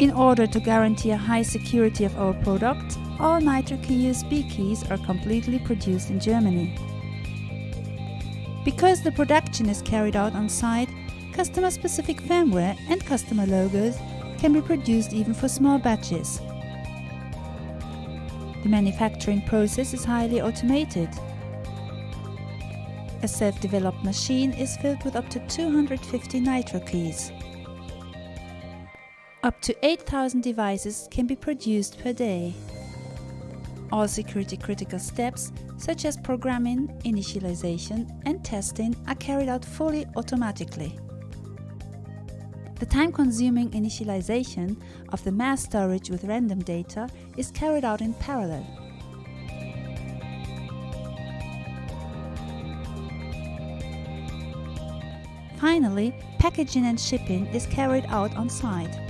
In order to guarantee a high security of our product, all NitroKey USB keys are completely produced in Germany. Because the production is carried out on site, customer-specific firmware and customer logos can be produced even for small batches. The manufacturing process is highly automated. A self-developed machine is filled with up to 250 Nitro keys. Up to 8000 devices can be produced per day. All security critical steps, such as programming, initialization and testing are carried out fully automatically. The time-consuming initialization of the mass storage with random data is carried out in parallel. Finally, packaging and shipping is carried out on site.